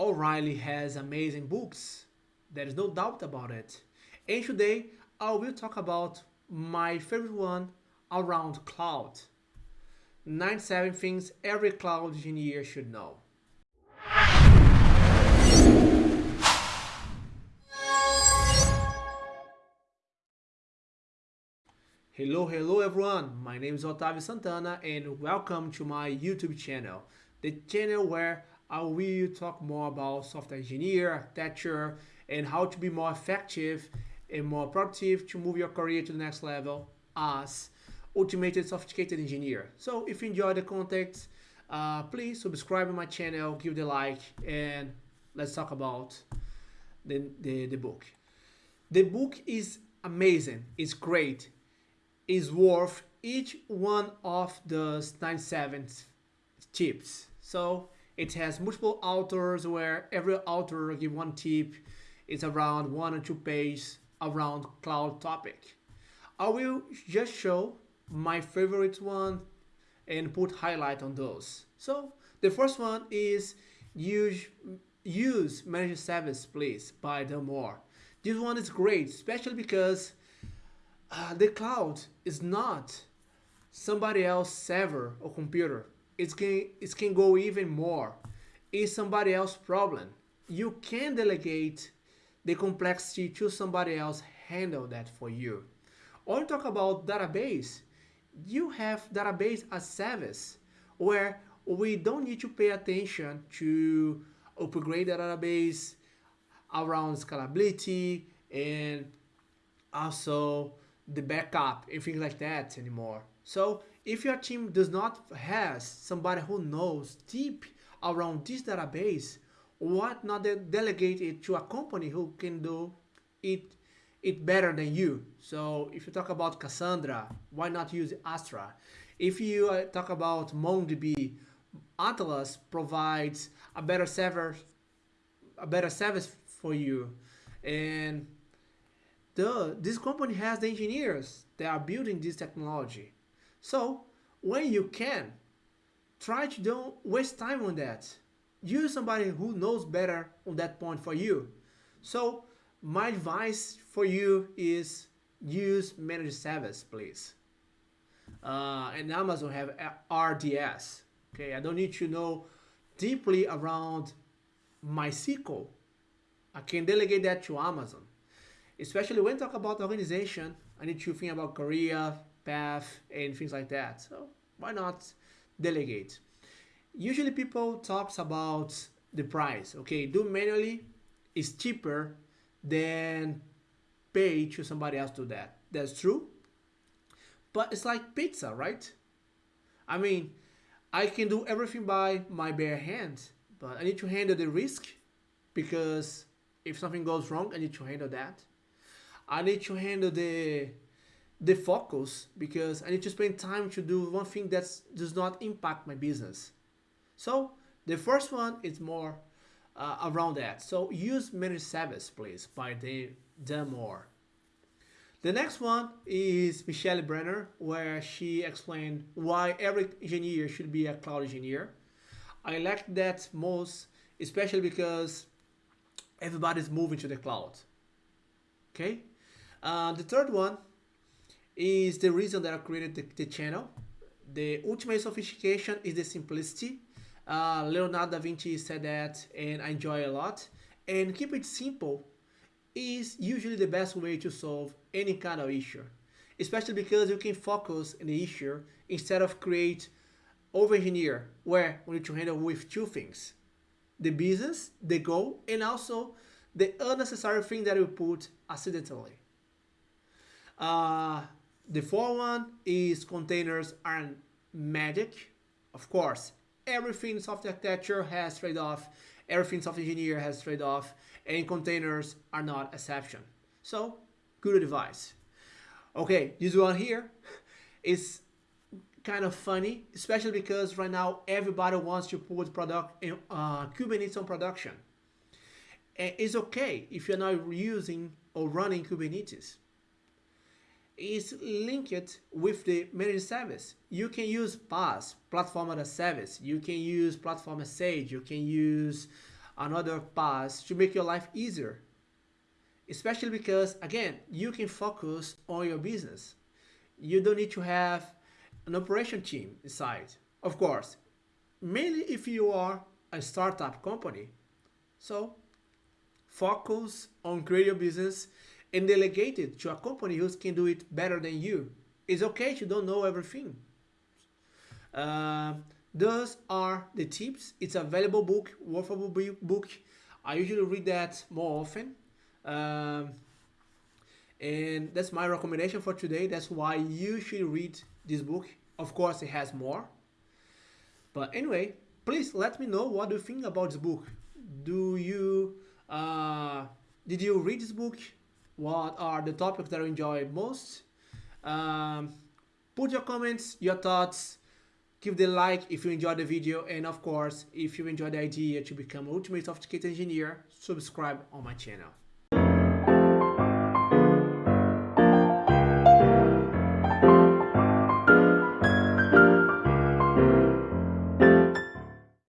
O'Reilly has amazing books. There is no doubt about it. And today I will talk about my favorite one around cloud. 97 things every cloud engineer should know. Hello, hello everyone. My name is Otavio Santana and welcome to my YouTube channel. The channel where I will talk more about software engineer, architecture, and how to be more effective and more productive to move your career to the next level as ultimate sophisticated engineer. So if you enjoy the content, uh, please subscribe to my channel, give the like, and let's talk about the, the, the book. The book is amazing, it's great, it's worth each one of the 97 tips. So it has multiple authors where every author give one tip. It's around one or two pages around cloud topic. I will just show my favorite one and put highlight on those. So the first one is use use managed service please by Dan Moore. This one is great, especially because uh, the cloud is not somebody else's server or computer. It can, it can go even more. It's somebody else's problem. You can delegate the complexity to somebody else handle that for you. Or talk about database, you have database as service where we don't need to pay attention to upgrade the database around scalability and also the backup and things like that anymore. So if your team does not has somebody who knows deep around this database, what not delegate it to a company who can do it it better than you. So if you talk about Cassandra, why not use Astra? If you uh, talk about MongoDB, Atlas provides a better server, a better service for you, and the this company has the engineers that are building this technology. So when you can, try to don't waste time on that. Use somebody who knows better on that point for you. So my advice for you is use managed service, please. Uh, and Amazon have RDS. Okay, I don't need to know deeply around MySQL. I can delegate that to Amazon. Especially when talk about organization, I need to think about career, path, and things like that. So why not delegate? Usually people talks about the price. Okay, do manually is cheaper than pay to somebody else to do that. That's true. But it's like pizza, right? I mean, I can do everything by my bare hands, but I need to handle the risk because if something goes wrong, I need to handle that. I need to handle the the focus because I need to spend time to do one thing that does not impact my business. So the first one is more uh, around that. So use managed service, please, by the Dan Moore. The next one is Michelle Brenner, where she explained why every engineer should be a cloud engineer. I like that most, especially because everybody's moving to the cloud. Okay. Uh, the third one is the reason that I created the, the channel. The ultimate sophistication is the simplicity. Uh, Leonardo da Vinci said that and I enjoy a lot. And keep it simple is usually the best way to solve any kind of issue. Especially because you can focus on the issue instead of create over engineer where we need to handle with two things. The business, the goal, and also the unnecessary thing that you put accidentally. Uh, the fourth one is containers are magic. Of course, everything software architecture has trade-off, everything software engineer has trade-off, and containers are not exception. So, good advice. Okay, this one here is kind of funny, especially because right now everybody wants to put product in, uh, Kubernetes on production. And it's okay if you're not using or running Kubernetes is linked with the managed service. You can use PaaS, Platform as a Service. You can use Platform.sh. You can use and other paths to make your life easier. Especially because, again, you can focus on your business. You don't need to have an operation team inside. Of course, mainly if you are a startup company. So focus on create your business and delegate it to a company who can do it better than you. It's okay to don't know everything. Uh, those are the tips. It's a valuable book, worthwhile book. I usually read that more often. Um, and that's my recommendation for today. That's why you should read this book. Of course, it has more. But anyway, please let me know what you think about this book. Do you uh, did you read this book? What are the topics that you enjoy most? Um, put your comments, your thoughts, give the like if you enjoyed the video, and of course, if you enjoyed the idea to become Ultimate Sophisticated Engineer, subscribe on my channel.